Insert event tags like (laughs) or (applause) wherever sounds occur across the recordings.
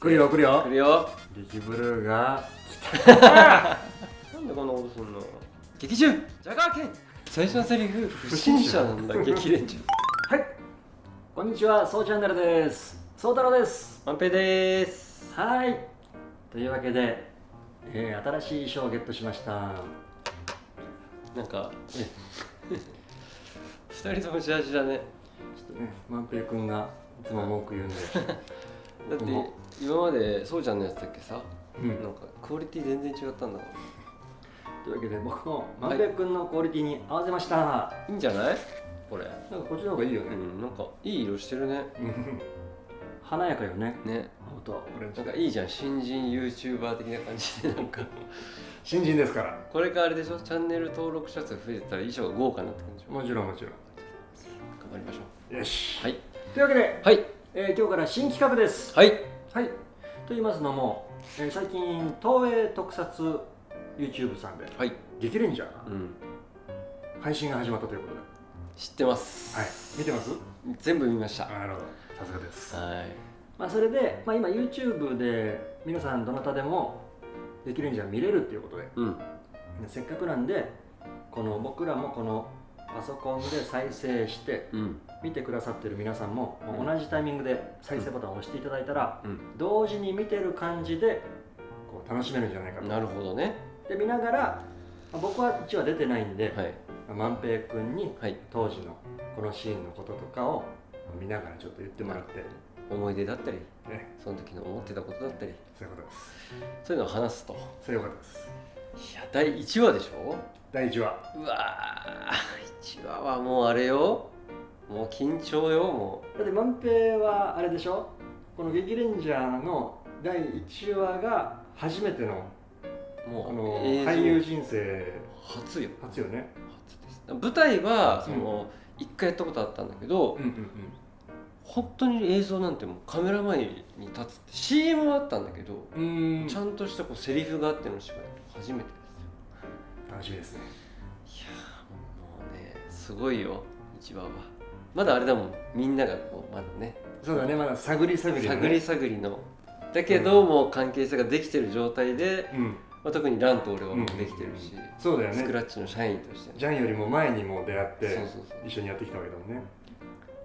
来るよ来るよ。来るよ。激ブルーが (laughs) なんでこんなことすんの？劇中。ジャガーケン。最初のセリフ不審者なんだ。激レンジはい。こんにちはそうチャンネルです。そう太郎です。万平です。はい。というわけで、えー、新しい衣装をゲットしました。なんか二人ともジャージだね。ちょっとね万平君がいつも文句言うんで。(laughs) だっても今までそうちゃんのやつだっけさ、うん。なんかクオリティ全然違ったんだというわけで僕も万平君のクオリティに合わせました、いいんじゃない？これ。なんかこっちの方がいいよね、うんなんかいい色してるね。うん華やかよね。ね。青とオレンジなんかいいじゃん新人 YouTuber 的な感じでなんか。新人ですから。これからあれでしょ？チャンネル登録者数増えてたら衣装が豪華になってくるんでしょ？もちろんもちろ頑張りましょんよし。うはい。というわけで、はい。えー今日から新企画です。はいはい。と言いますのも、えー最近東映特撮 YouTube さんではい「激レンジャー」がうん。配信が始まったということで。知ってます。はい。見てます？全部見ました。はなるほど。さすがです。い。まあそれで、まあ、今 YouTube で皆さんどなたでも「激レンジャー」見れるっていうことで。うん。せっかくなんでこの僕らもこのパソコンで再生してうん。見てくださってる皆さんも、同じタイミングで再生ボタンを押していただいたら、うん。同時に見てる感じでこう楽しめるんじゃないかと。なるほどね。で見ながらまあ僕は1話出てないんで、はい。まあ万平君にはい。当時のこのシーンのこととかを見ながらちょっと言ってもらって、思い出だったりね、その時の思ってたことだったり。そういうことです。そういうのを話すと。それよかったです。いや第1話でしょ？第1話うわー1話はもうあれよ。もう緊張よもだって万平はあれでしょ？この「劇レンジャー」の第1話が初めてのうもうあの俳優人生。初よ。初よね。初です。舞台はその一、回やったことあったんだけど、うんうん本当に映像なんてもうカメラ前に立つって CM はあったんだけど、うん。うんちゃんとしたこうセリフがあっての芝居初めてですよ。楽しみですね。いやーもうねすごいよ一話は。まだあれだもんみんながこうまだね。そうだねまだ探り探りだね。探り探りの。だけど、もう関係性ができてる状態で、うん。まあ、特にランと俺はもうできてるし、そうだよね。スクラッチの社員として。ジャンよりも前にもう出会ってそうそうそう。一緒にやってきたわけだもんね。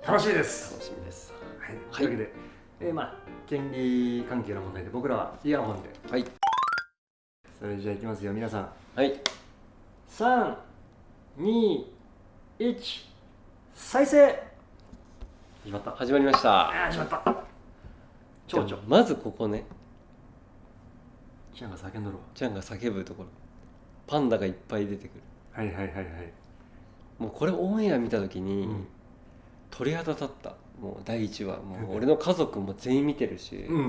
楽しみです。楽しみです。はい、はい。というわけで、えーまあ権利関係の問題で僕らはイヤホンではいそれじゃあいきますよ皆さん。はい。321再生。始まった。あ始まりました。ー始まった。蝶々まずここね。ちゃんが叫んどるわ。ちゃんが叫ぶところ。パンダがいっぱい出てくる。はいはいはいはい。もうこれオンエア見た時に、うん。鳥肌立った。もう第1話。もう (laughs) 俺の家族も全員見てるし、うんうん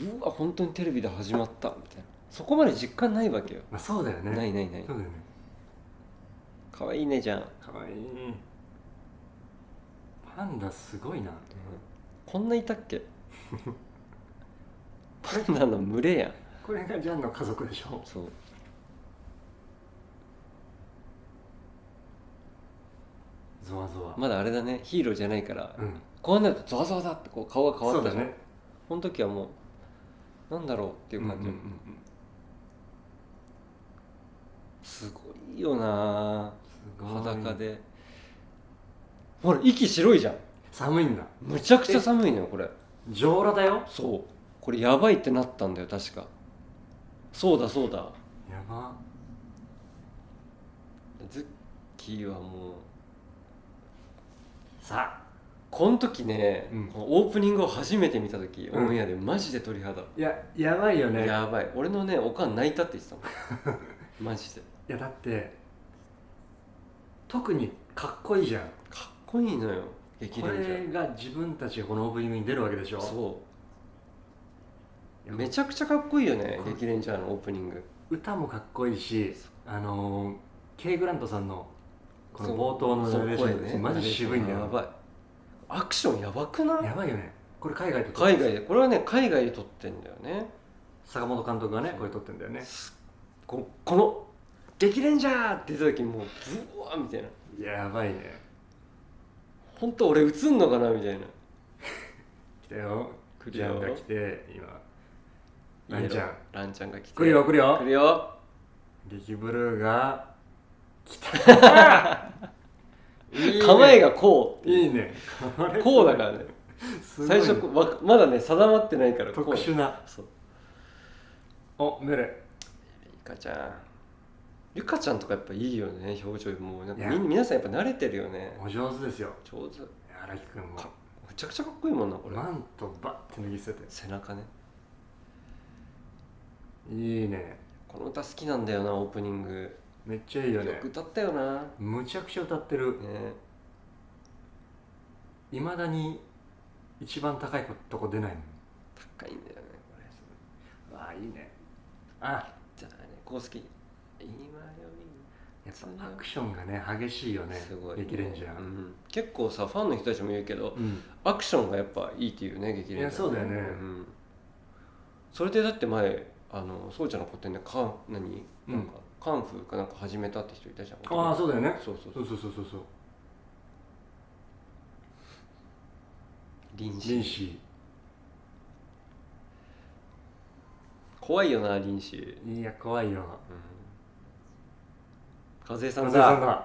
うん。うわ本当にテレビで始まった。みたいなそこまで実感ないわけよ、まあそうだよね。ないないない。そうだよね。かわいいねじゃん、かわい。いパンダすごいな。こんないたっけ？(laughs) パンダの群れやん。これがジャンの家族でしょ。そう。ゾワゾワ、まだあれだね。ヒーローじゃないから、うん。こうなるとゾワゾワだってこう顔が変わったじゃん、そうだね。この時はもうなんだろうっていう感じ、うんうんうんすごいよな。裸で。ほら息白いじゃん。寒いんだ。むちゃくちゃ寒いのよこれ。上裸だよ？そう。これやばいってなったんだよ確か。そうだそうだ。やば。ズッキーはもう。さあ。この時ね、うん。オープニングを初めて見た時、うん。オンエアでマジで鳥肌、いややばいよね。やばい。俺のねおかん泣いたって言ってたもん。(laughs) マジでいやだって特にかっこいいじゃん。かっこいいのよ激こレンジャーれが自分たちがこのオープニングに出るわけでしょ？そう。めちゃくちゃかっこいいよね激レンジャーのオープニング。歌もかっこいいしあのー、ケイ・グラントさんのこの冒頭のナレーションそう声ね。マジ渋いんだよ。やばい。アクションやばくない？やばいよね。これ海外で撮っ海外で。これはね海外で撮ってんだよね。坂本監督がねこれ撮ってんだよね。ここの「激レンジャー!」って言った時もうブワーみたいな。やばいね本当俺映んのかな？みたいな。来たよ。来ちゃんが来て今。ランちゃん。ランちゃんが来て。来るよ来るよ。来るよ。激ブルーが来た。(laughs) いいね。構えがこういいね。(laughs) こうだからね。最初わまだね定まってないから特殊な。そう。おメレ。ゆかちゃんゆかちゃんとかやっぱいいよね表情も。うなんかみん皆さんやっぱ慣れてるよね。お上手ですよ。上手。荒木君も。かめちゃくちゃかっこいいもんなこれ。マントバッて脱ぎ捨てて。背中ね。いいね。この歌好きなんだよなオープニング。めっちゃいいよよねく歌ったよな。むちゃくちゃ歌ってる。ね。いまだに一番高いとこ出ないの。高いんだよねこれ。わあいいね。あ。じゃあねこう好きやっぱアクションがね激しいよりねすごい。激レンジャー。うん、結構さファンの人たちも言うけどうん。アクションがやっぱいいっていうね激レンジャー。いやそうだよね。ん、それでだって前あのそうちゃんの個展でカン何？うん。なんか、カンフーかなんか始めたって人いたじゃんああそうだよね。そうそうそう。うそそうそうそう。そう臨死リンシ怖いよな臨死、ー。いや怖いよ和江さん松井さんだ。だ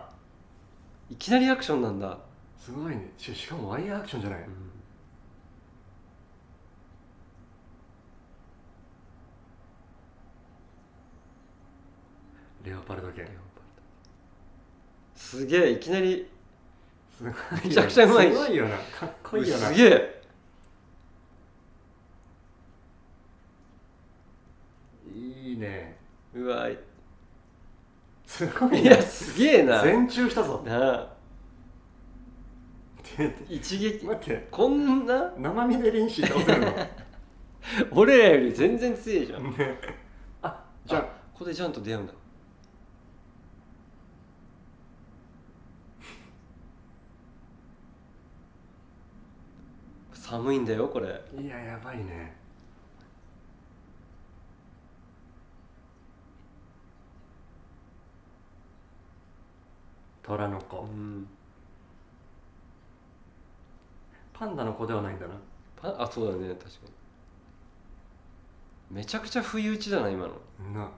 いきなりアクションなんだ、すごいね。ししかもワイヤーアクションじゃない？うん。レオパルド犬。すげえいきなりすごいよめちゃくちゃうまいし。すごいよな。かっこいいよな。すげえ。いいね。うわいすごいねやすげえな。全中したぞ。なあ。て。一撃。待って。こんな？生身でリンシー倒せるの？(laughs) 俺らより全然強いじゃん。ね。あじゃあ。ここでジャンと出会うんだ。(laughs) 寒いんだよこれ。いややばいね虎の子。うん。パンダの子ではないんだな。パあそうだね確かに。めちゃくちゃ不意打ちだな今の。な。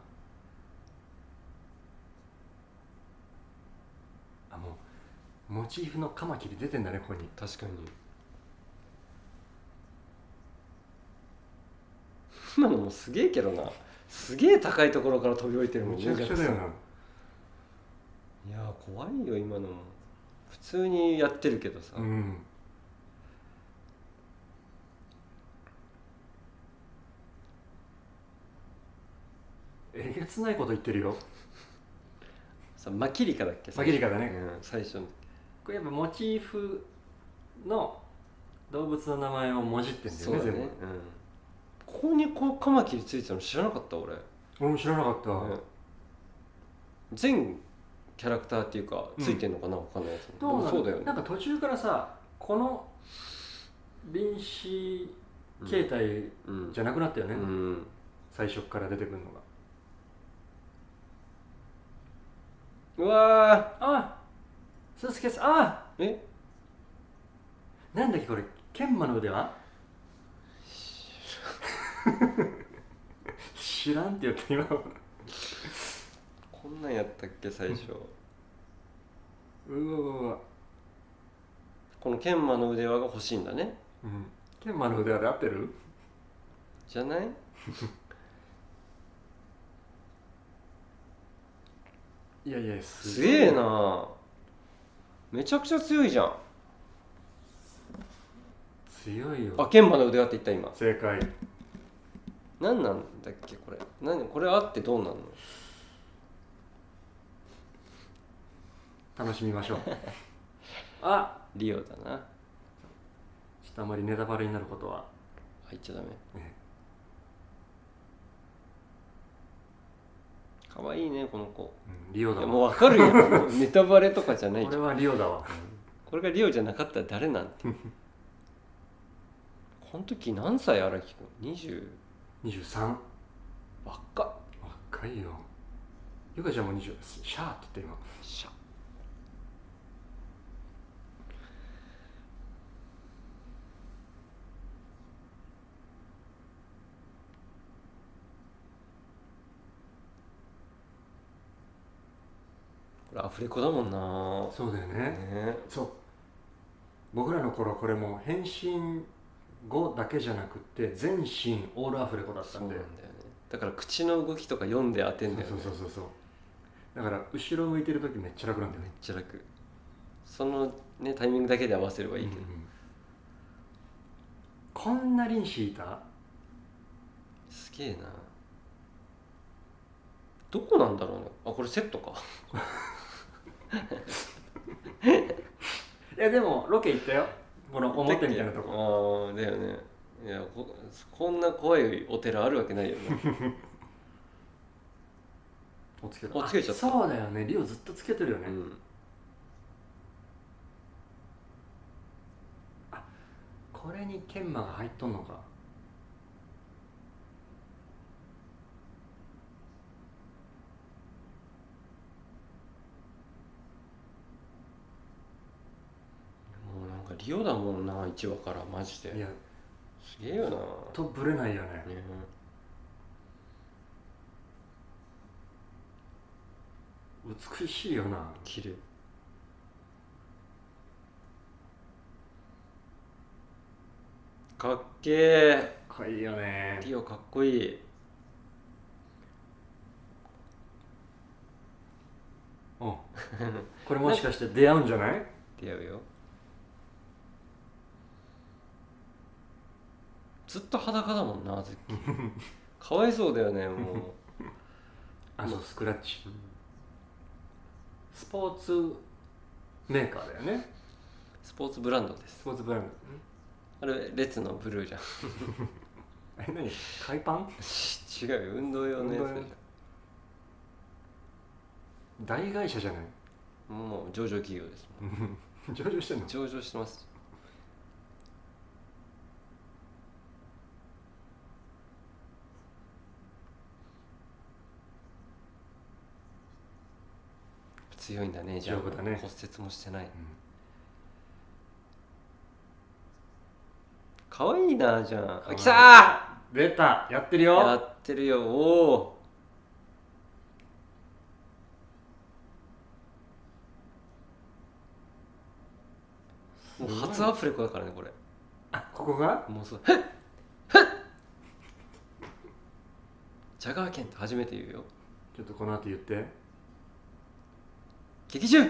あもうモチーフのカマキリ出てんだねここに。確かに。今のもすげえけどな。すげえ高いところから飛び降りてるもん。めちゃくちゃだよないやー怖いよ今のも。普通にやってるけどさ、うん。えげつないこと言ってるよ。さマキリカだっけマキリカだね。うん、最初の。これやっぱモチーフの動物の名前をもじってんだよね全部。そうん。ここにこうカマキリついてたの知らなかった俺、俺も知らなかった、うん全キャラクターっていうかうん。ついてんのかな、わかんないやつでどうなそうだよね。なんか途中からさこの臨死形態うんじゃなくなったよね、うん。最初から出てくるのが。うわあスーツケースあーえ？なんだっけこれ研磨の腕は？知らん。(laughs) って言って今。こんなんやったっけ最初。うわうわうわ。この研磨の腕輪が欲しいんだね。うん。研磨の腕輪で合ってる？じゃない？(laughs) いやいやすげえな。めちゃくちゃ強いじゃん。強いよ。あ研磨の腕輪って言った今。正解。何なんだっけこれ。何これあってどうなんの？楽しみましょう。(laughs) あリオだな。ちょっとあまりネタバレになることは、入っちゃダメ。ね、かわいいねこの子。うん、リオだもうわかるよ。(laughs) ネタバレとかじゃない。これはリオだわ。これがリオじゃなかったら誰なんて。この時何歳荒木君20 23若っ。若いよ。ゆかちゃんも20シャーって言って今。しゃこれアフレコだもんな。そうだよね。ね。そう。僕らの頃これもう変身後だけじゃなくて全身オールアフレコだったそうんなんでだよね。だから口の動きとか読んで当てんだよね。そうそうそうそうだから後ろ向いてる時めっちゃ楽なんだよめねっちゃ楽。そのねタイミングだけで合わせればいいけど、うんうん。こんな輪子いた？すげえな。どこなんだろうね。あこれセットか (laughs) いやでもロケ行ったよ。この表みたいなとこ。こああだよね。いやここんな怖いお寺あるわけないよね。(laughs) おつけおつけちゃった。あそうだよね。リオずっとつけてるよね、うん。これに研磨が入っとんのかもうなんかリオだもんな1話からマジで。いや。すげえよな。とぶれないよね。ね。美しいよな。綺麗かっけえかっこいいよね。リオかっこいい。うん。これもしかして出会うんじゃない？出会うよずっと裸だもんな (laughs) ズッキー。かわいそうだよねもう。(laughs) あそうスクラッチ。スポーツメーカーだよね。スポーツブランドです。スポーツブランド。あれ列のブルーじゃん。(laughs) え何？海パン？違うよ運動用のやつ大会社じゃない？ょもう上場企業です。もん上場してんの？上場してます強いんだねじゃあ。ね。骨折もしてない。かわいいなじゃあ。かわいいあ来た出た。やってるーやよってるよ。おおもう初アフレコだからねこれ。あここが？もうそう「へっへっ!」ジャガーケンって初めて言うよ。ちょっとこの後言って劇中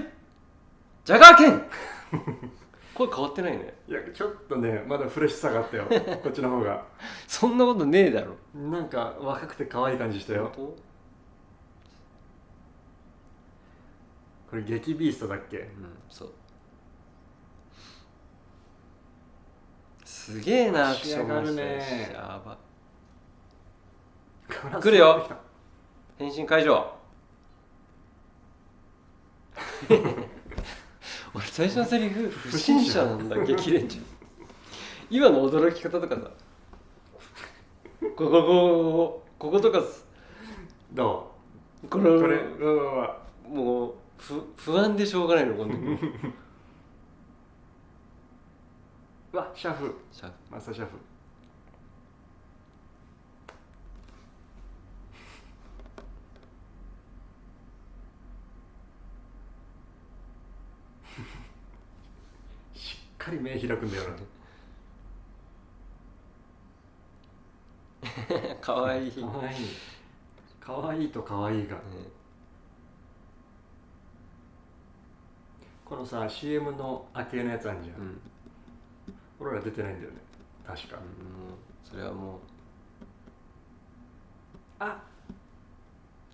ジャガーケン (laughs) 声変わってないね。いやちょっとねまだフレッシュさがあったよ。(laughs) こっちの方が。そんなことねえだろ。なんか若くて可愛い感じしたよ。本これ激ビーストだっけ？当うんそう。すげえなアクションがるねやば。来来るよ。変身会場 (laughs) 俺最初のセリフ不審者なんだ激レンジ今の驚き方とかさ。こここここことかす。どこれうこれうわうわうわもう不不安でしょうがないのこの時うわシャフ。シャマスターシャフしっかり目開くんだよな。(laughs) かわいい、かわいい。かわいいとかわいいが。ね。このさ CM の明けのやつあんじゃん、うん。俺ら出てないんだよね。確か、もうそれはもう。あ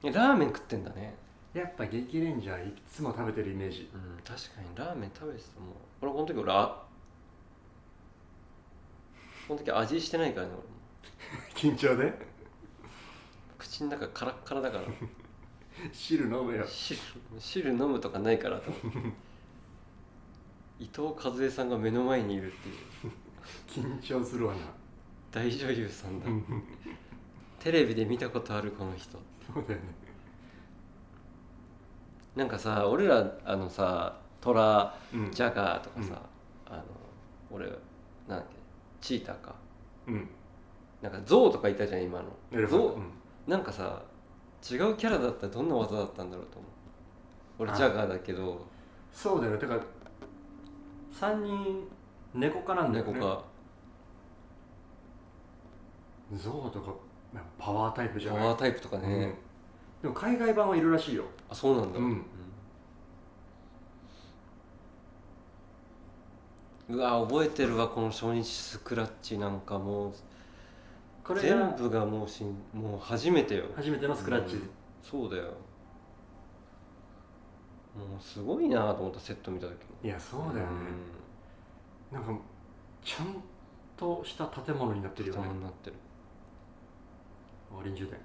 えラーメン食ってんだねやっぱ激レンジャーいつも食べてるイメージ。うん確かに。ラーメン食べてたもん。俺この時俺あこの時味してないからね俺も。(laughs) 緊張で？口の中カラッカラだから。(laughs) 汁飲めよ。汁汁飲むとかないからと思って。(laughs) 伊藤和恵さんが目の前にいるっていう。緊張するわな。大女優さんだ。そうテレビで見たことあるこの人。だよねなんかさ俺らあのさトラうん。ジャガーとかさ、あの俺なんだっけチーターか。うん。なんかゾウとかいたじゃん今の。エレファント。ゾウなんかさ違うキャラだったらどんな技だったんだろうと思う。俺ジャガーだけど。そうだよね。てか3人猫科なんだよね。猫かゾウとかパワータイプじゃない？パワータイプとかね、うんでも海外版はいるらしいよ。あそうなんだ、うん。うわ覚えてるわこの初日スクラッチなんかもう。これ全が部がもうしんもう初めてよ。初めてのスクラッチ、うん。そうだよ。もうすごいなと思ったセット見た時いやそうだよね、なんかちゃんとした建物になってるよね。うんになってる。臨終点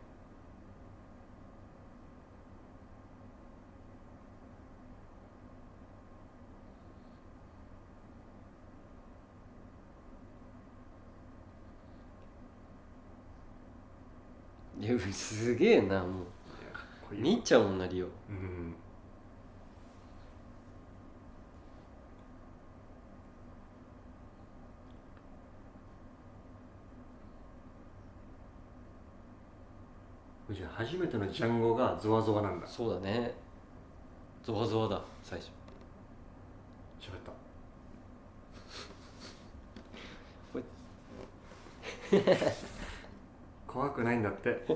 いやすげえなもう。見ちゃうもんなリオ。うん。じゃあ初めてのジャンゴがゾワゾワなんだ。そうだね。ゾワゾワだ最初。喋った (laughs) 怖くないんだって。(laughs)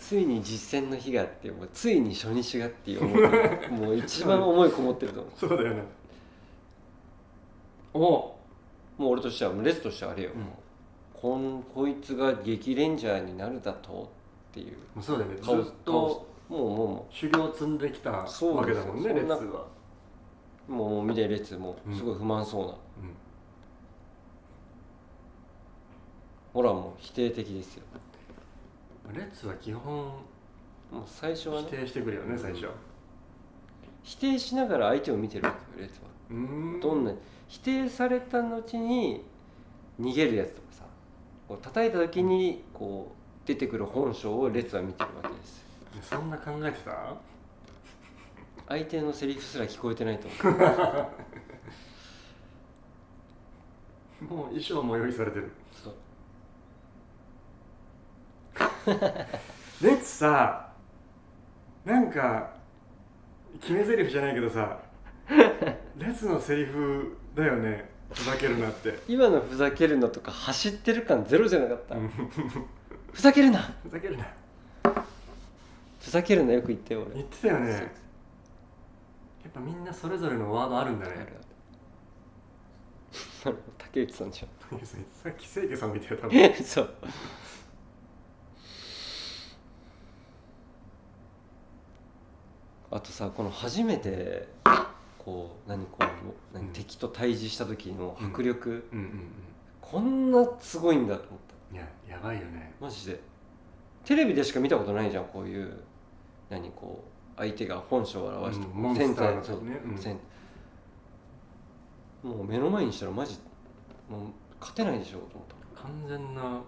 ついに実践の日があってもうついに初日がっていう思いもう一番思いこもってると思う。そうだよね。おもう俺としてはレスとしてはあれよ、うん。こんこいつが激レンジャーになるだとっていう。もうそうだよね。ず顔っともうもうも修行を積んできたそうわけだもんねです。よレッツは、うもう見て列もうん。すごい不満そうな、うん、ほらもう否定的ですよ。レッツは基本もう最初は否ね定してくるよね最初。否定しながら相手を見てるわけよ列は。うーん。どんな否定された後に逃げるやつとかさこう叩いた時にこう出てくる本性を列は見てるわけです。そんな考えてた？相手のセリフすら聞こえてないと思う。(laughs) もう衣装も用意されてるそう (laughs) レッツさなんか決め台詞じゃないけどさ (laughs) レッツのセリフだよねふざけるなって。今のふざけるのとか走ってる感ゼロじゃなかった？うん。ふざけるな。ふざけるな。ふざけるなよく言ってよ俺。言ってたよね。やっぱみんなそれぞれのワードあるんだあるねある。(laughs) 竹内さんじさっき清家さんみたいな多ゃ分ん。そうあとさこの初めてこう何こう何、うん。敵と対峙した時の迫力、うんうんこんなすごいんだと思った。うんいややばいよね。マジで。テレビでしか見たことないじゃんこういう何こう相手が本性を表して、うんモンスターのね。うん。もう目の前にしたらマジもう勝てないでしょと思った。完全な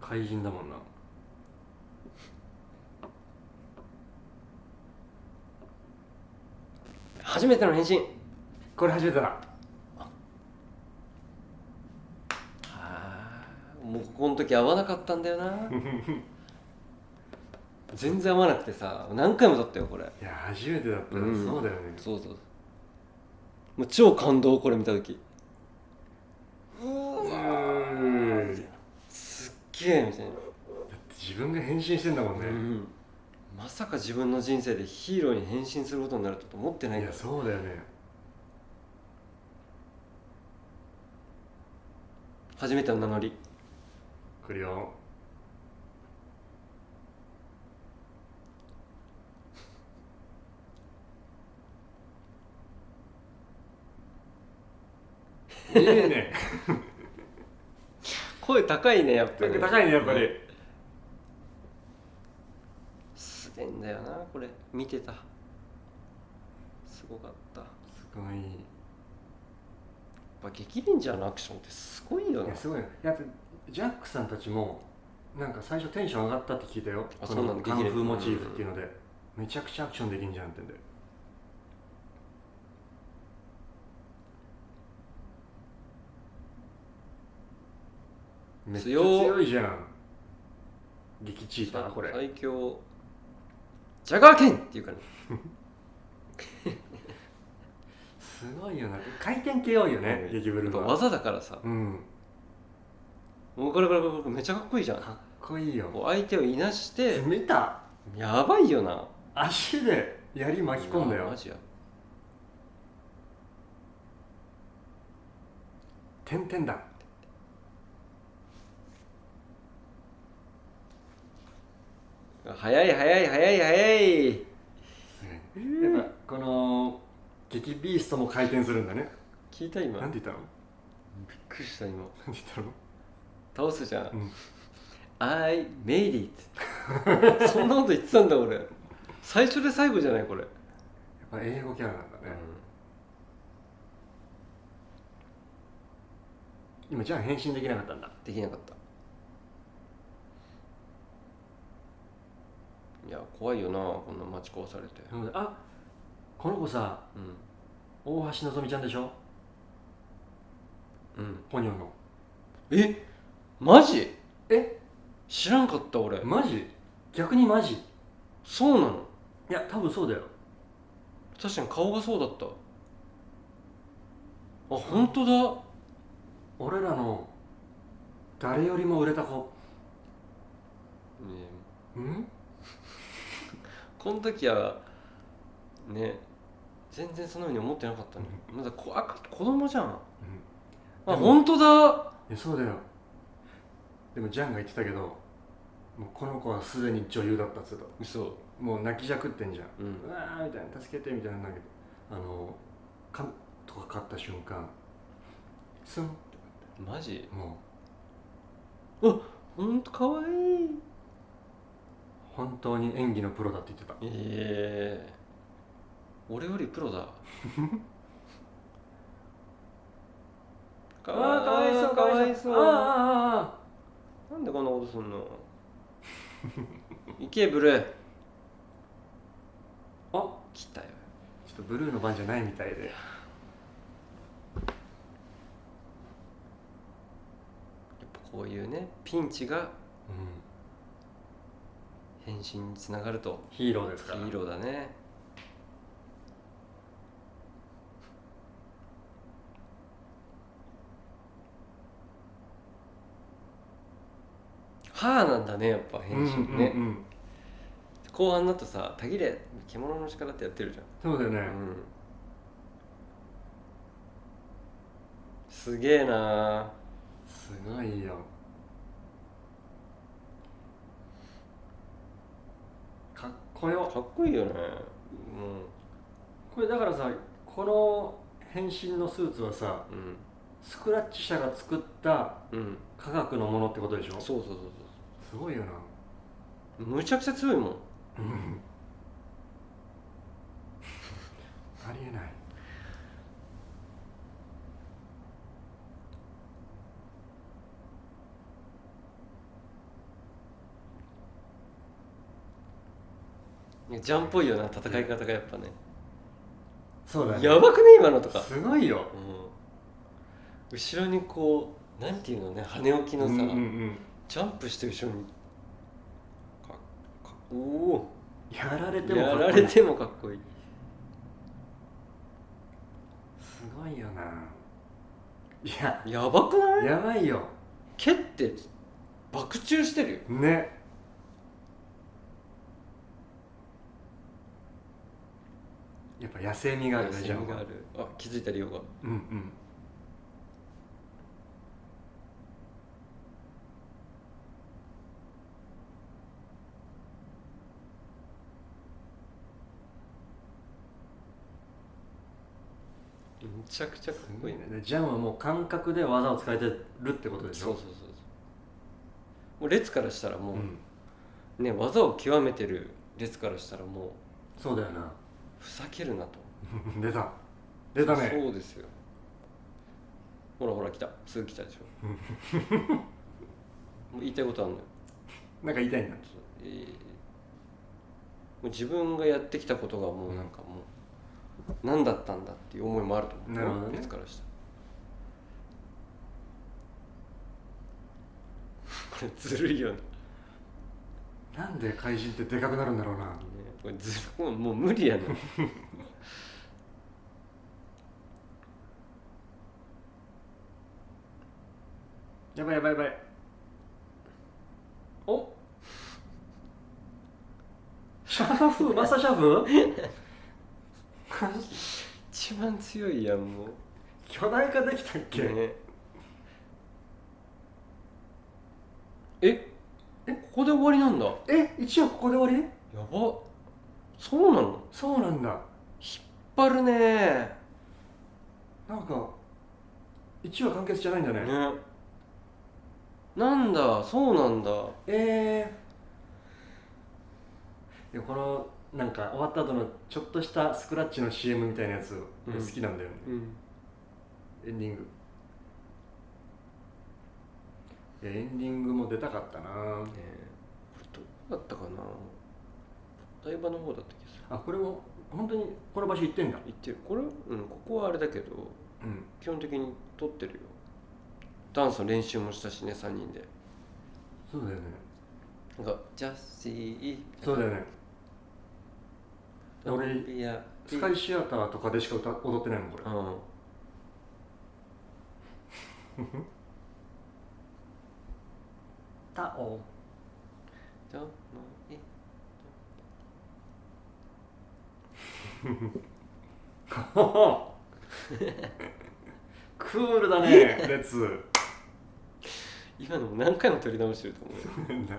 怪人だもんな初めての変身これ初めてだ。もうこの時合わなかったんだよな。(laughs) 全然合わなくてさ何回も撮ったよこれ。いや初めてだったらうん。そうだよね。そうそう。もう超感動これ見た時。うわすっげえみたいな。自分が変身してんだもんね、うん、まさか自分の人生でヒーローに変身することになると思ってない。いやからそうだよね。初めての名乗り。来るよ。(laughs) いいね。声高いねやっぱり。高いねやっぱりすげえんだよなこれ。見てた。すごかった。やっすごい。いぱ激レンジャーのアクションってすごいよな。やすごいねやっぱジャックさんたちもなんか最初テンション上がったって聞いたよ。こあそうなののカンフーモチーフっていうので。めちゃくちゃアクションできんじゃんってんで。めっちゃ強いじゃん。激チーターこれ。最強ジャガー剣って言うからね。(laughs) すごいよな。回転系多いよね。うん。激ブルの技だからさ。うん。もうこれこれこれめっちゃかっこいいじゃん。かっこいいよ。相手をいなして見た。やばいよな。足で槍巻き込んだよ。マジや。点々だ早い早い早い早い。やっぱこの激ビーストも回転するんだね。聞いた今。びっなんて言ったの？くりした今。なんて言ったの？倒すじゃん、うん。I made it そんなこと言ってたんだ俺。最初で最後じゃないこれ、やっぱ英語キャラなんだね、今じゃあ変身できなかったんだ。できなかったいや怖いよなこんな待ち壊されて。なのであこの子さうん。大橋のぞみちゃんでしょ？うん。ポニョンの。え？マジ？え？知らんかった俺。マジ？逆にマジ？そうなの？いや多分そうだよ。確かに顔がそうだった。あ本当だ。俺らの誰よりも売れた子。ねえ。うん？この時はね全然そのように思ってなかったねまだこ赤子供じゃん。あでも本当だ。いやそうだよ。でもジャンが言ってたけどもうこの子はすでに女優だったっつうと。嘘。もう泣きじゃくってんじゃん。うん。うわーみたいな助けてみたいなんだけど。あのカンとか勝った瞬間スンってマジ？もほんとかわいい。う本当に演技のプロだって言ってた。ええ俺よりプロだ。(laughs) かわいそうかわいそう。あーあなんでこんなことすんの？行けブルー。ーあ。ーあ来たよ。ちょっとブルーの番じゃないみたいで。やっぱこういうねピンチがうん変身につながると。ヒーローですから。ヒーローだね。はあなんだねやっぱ変身ね、うんうんうん。後半だとさ「たぎれ獣の力」ってやってるじそうだよね、ゃん、うん、すげえなすごいよかっこよかっこいいよね。これだからさこの変身のスーツはさうん。スクラッチ社が作ったうん。うん科学のものってことでしょ？そうそうそうすごいよな。そうむちゃくちゃ強いもん。うん。(laughs) ありえないジャンっぽいよな戦い方がやっぱね。そうだね。やばくね今のとか、すごいよ。うん、後ろにこうなんていうのね羽置きのさ、うんうんうん。ジャンプして後ろに。かかおお。やられてもやかっこいい。られてもかっこいい。すごいよな。いや。やばくない？やばいよ。蹴って爆中してるよ。ねやっぱ野生味があるねじゃんがある。あ。気づいたりよが。うんうん。めちゃくちゃかっすこいいね。ごいね。でジャンはもう感覚で技を使えてるってことでしょ？そうそうそうそう。もう列からしたらもう、うん。ね技を極めてる列からしたらもうそうだよなふざけるなと。(laughs) 出た。出たね。そうですよ。ほらほら来た。すぐ来たでしょ。(laughs) もう言いたいことあるのよ。なんか言いたいんだ。えーもう自分がやってきたことがもうなんかもう何だったんだっていう思いもあると思う。なるほどね。列からしたら。(laughs) これずるいよね。なんで怪人ってでかくなるんだろうな。ねこれずもうもう無理やねやばいやばいやばい。おシャーフマスターシャーフ (laughs) 一番強いやんも巨大化できたっうけ、ね。え？えここで終わりなんだ。やえ一応ここで終わり？ばそうなの？そうなんだ。引っ張るね。なんか一話完結じゃないんだね。ね。なんだ？そうなんだ。えー、いやこのなんか終わった後のちょっとしたスクラッチの CM みたいなやつうん。好きなんだよね、うん。エンディング。いやエンディングも出たかったな。これどこだったかな？お台場の方だった気がする。あこれも本当にこの場所行ってんだ。行ってる。これうんここはあれだけどうん。基本的に撮ってるよ。ダンスの練習もしたしね3人で。そうだよね。なんかジャスィーそうだよね。俺スカイシアターとかでしか歌踊ってないもんこれ。うん。(laughs) タオ。じゃあまあえ (laughs) クールだねレッツ今のも何回も撮り直してると思う？よ (laughs)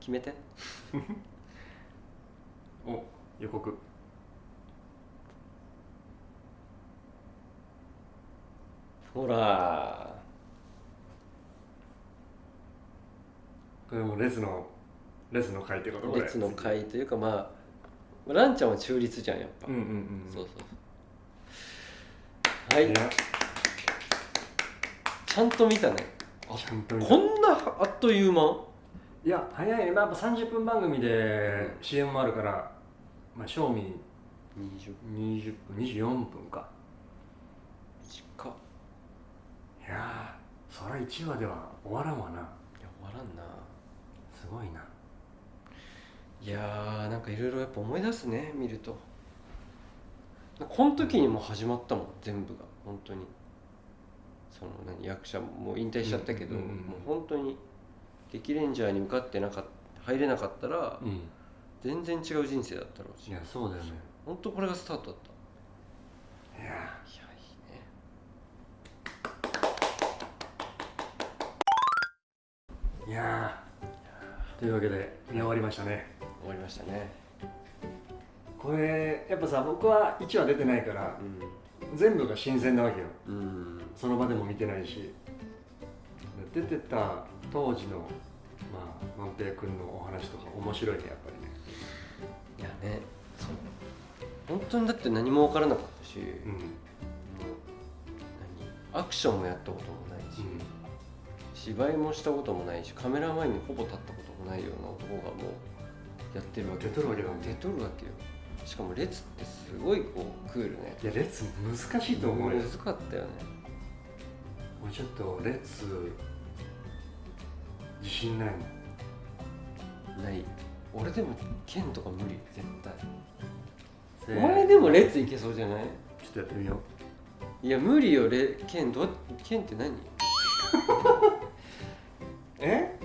決めて。(laughs) お予告。ほら。これもレズのレズの回ってこと？これ。列の会というかまあランちゃんは中立じゃんやっぱ、うんうんうんそうそうはい。ちゃんと見たね。ちゃんと見た。こんなあっという間？いや早いね、まあ、やっぱ30分番組で CM もあるからまあ正味20 20分24分か。近っ。いやーそりゃ1話では終わらんわな。いや終わらんな。すごいないやーなんかいろいろやっぱ思い出すね見ると。この時にもう始まったもん全部が本当に。その何役者もう引退しちゃったけど、うんうんうんうん。もう本当に劇レンジャーに受かってなかっ入れなかったらうん。全然違う人生だったろうし。いやそうだよね。本当これがスタートだった。いやいやいいね。ーいやー。というわけで見終わりましたね終わりましたね。これやっぱさ僕は1話出てないからう全部が新鮮なわけよ。んうん。その場でも見てないし。出てた当時のまあ万平君のお話とか面白いねやっぱりね。いやねそう。本当にだって何も分からなかったし、もううん何アクションもやったこともないし、芝居もしたこともないしカメラ前にほぼ立ったこともないような男がもうやってるわけ。出とるわけだ。も出とるわけよ。しかも列ってすごいこうクールね。いや列難しいと思うよ。難かったよね。俺ちょっと列自信ないもん。ない。俺でも剣とか無理。絶対。お前でも列いけそうじゃない？ちょっとやってみよう。いや無理よレ剣どう剣って何？(laughs) え？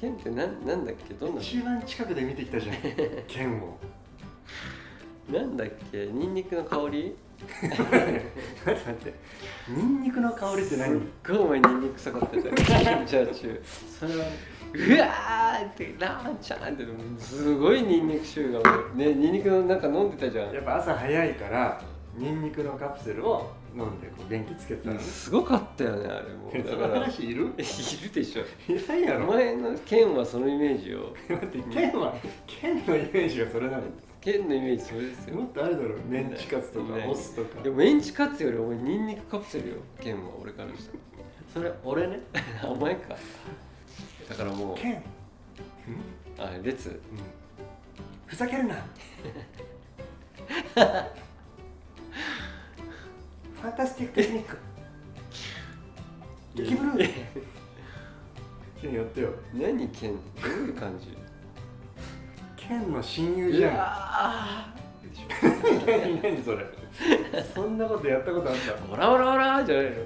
剣ってなんなんだっけ？どんな一番近くで見てきたじゃん。(laughs) 剣を。なんだっけ？ニンニクの香り？(laughs) 待って待って。ニンニクの香りってすっ何ごいお前ニンニク臭かったじゃんじゃあ中。それはうわーってラーンちゃんってすごいニンニク臭がねニンニクのなんか飲んでたじゃん。やっぱ朝早いからニンニクのカプセルを飲んでこう元気つけてたの？ねすごかったよねあれも。だから話いる？(laughs) いるでしょ。いないやおろ前の剣はそのイメージを。(laughs) 待って剣は剣のイメージがそれなの？剣のイメージそれですよ。もっとあるだろメンチカツとかオスとか。でもメンチカツよりお前ニンニクカプセルよ剣は俺からしたそれ俺ね？ら (laughs) お前か。だからもう。剣。うん？あ列。うん。ふざけるなファンタスティックテクニックキブルー剣やってよ何剣どういう感じケンの親友じゃん何何それそんなことやったことあったオラオラオラじゃないのや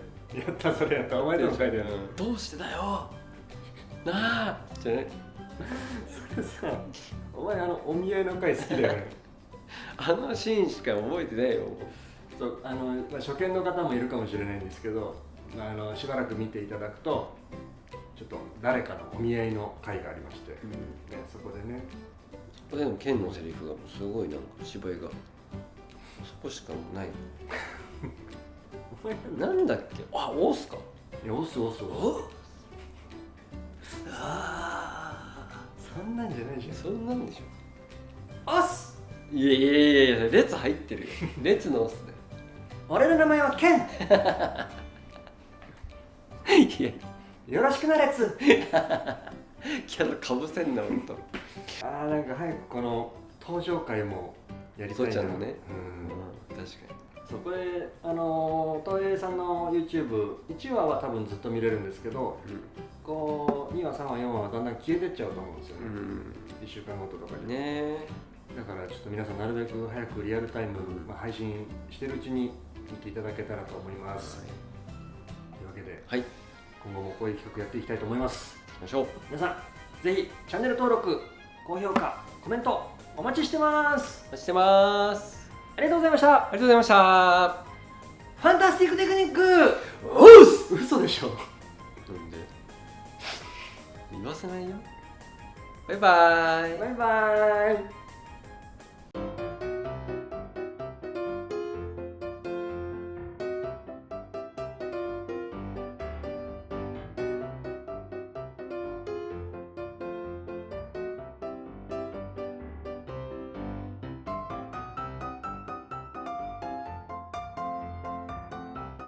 ったそれやったお前でも書いてあるどうしてだよなあじゃないそれさお前あのお見合いの回好きだよねあのシーンしか覚えてないよそうあの、まあ、初見の方もいるかもしれないんですけどあのしばらく見ていただくとちょっと誰かのお見合いの回がありまして、ね、そこでね。これでも剣のセリフがもうすごいなんか芝居が。そこしかない。(laughs) なんだっけ？あオスか。いやオスオスオおスそんなんじゃないじゃん。そんなんでしょ。オスいやいやいやいや列入ってるよ。列のオス俺の名前はケン。だよいや。よろしくなレッツキャラかぶせんなほんと。あーなんか早くこの登場回もやりたいな。父ちゃんのね。うん。確かそこであの東映さんの YouTube1 話は多分ずっと見れるんですけどにこう2話3話4話はだんだん消えてっちゃうと思うんですよね、うん。1週間ごととかに、ねだからちょっと皆さんなるべく早くリアルタイム、まあ、配信してるうちに見ていただけたらと思います、というわけではい。行今後もこういう企画やっていきたいと思います。きましょう。皆さんぜひチャンネル登録高評価コメントお待ちしてます。お待ちしてます。ありがとうございました。ありがとうございました。ファンタスティックテクニック。おっす。嘘でしょ。なんで？言わせないよ。バイバイ。バイバイ